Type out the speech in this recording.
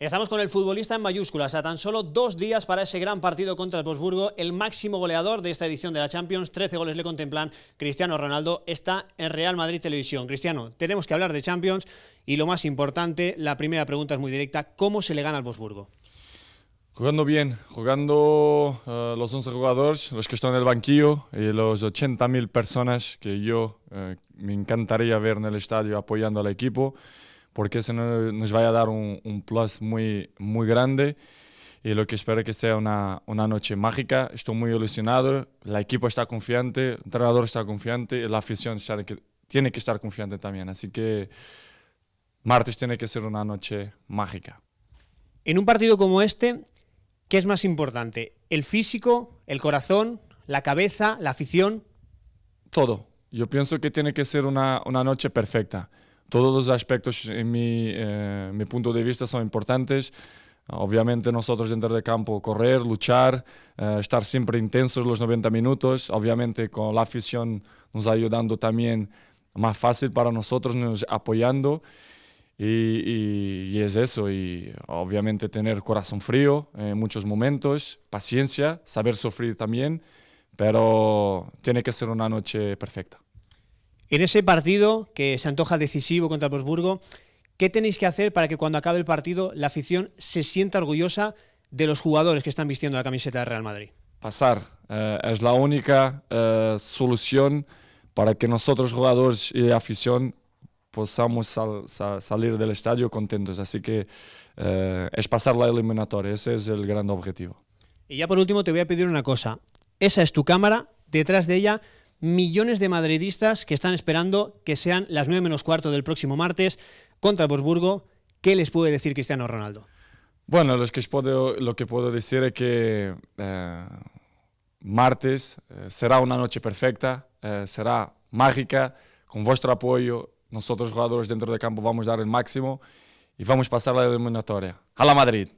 Estamos con el futbolista en mayúsculas, a tan solo dos días para ese gran partido contra el Wolfsburgo, el máximo goleador de esta edición de la Champions, 13 goles le contemplan, Cristiano Ronaldo está en Real Madrid Televisión. Cristiano, tenemos que hablar de Champions y lo más importante, la primera pregunta es muy directa, ¿cómo se le gana al Wolfsburgo? Jugando bien, jugando uh, los 11 jugadores, los que están en el banquillo y los 80.000 personas que yo uh, me encantaría ver en el estadio apoyando al equipo porque eso nos va a dar un, un, plus muy, muy grande y lo que espero que sea una, una noche mágica. Estoy muy ilusionado, la equipo está confiante, el entrenador está confiante y la afición está, tiene que estar confiante también. Así que martes tiene que ser una noche mágica. En un partido como este, ¿qué es más importante? ¿El físico, el corazón, la cabeza, la afición? Todo. Yo pienso que tiene que ser una, una noche perfecta todos los aspectos en mi, eh, mi, punto de vista son importantes. Obviamente nosotros dentro de campo correr, luchar, eh, estar siempre intensos los 90 minutos, obviamente con la afición nos ayudando también más fácil para nosotros, nos apoyando y, y, y es eso, y obviamente tener corazón frío en muchos momentos, paciencia, saber sufrir también, pero tiene que ser una noche perfecta. En ese partido que se antoja decisivo contra el Wolfsburgo, ¿qué tenéis que hacer para que cuando acabe el partido la afición se sienta orgullosa de los jugadores que están vistiendo la camiseta de Real Madrid? Pasar eh, es la única eh, solución para que nosotros jugadores y afición podamos sal, sal, salir del estadio contentos. Así que eh, es pasar la eliminatoria, ese es el gran objetivo. Y ya por último te voy a pedir una cosa. Esa es tu cámara, detrás de ella millones de madridistas que están esperando que sean las 9 menos cuarto del próximo martes contra el. ¿Qué les puede decir Cristiano Ronaldo? Bueno, lo que puedo, lo que puedo decir es que eh, martes eh, será una noche perfecta, eh, será mágica, con vuestro apoyo, nosotros jugadores dentro del campo vamos a dar el máximo y vamos a pasar la eliminatoria. ¡A la Madrid!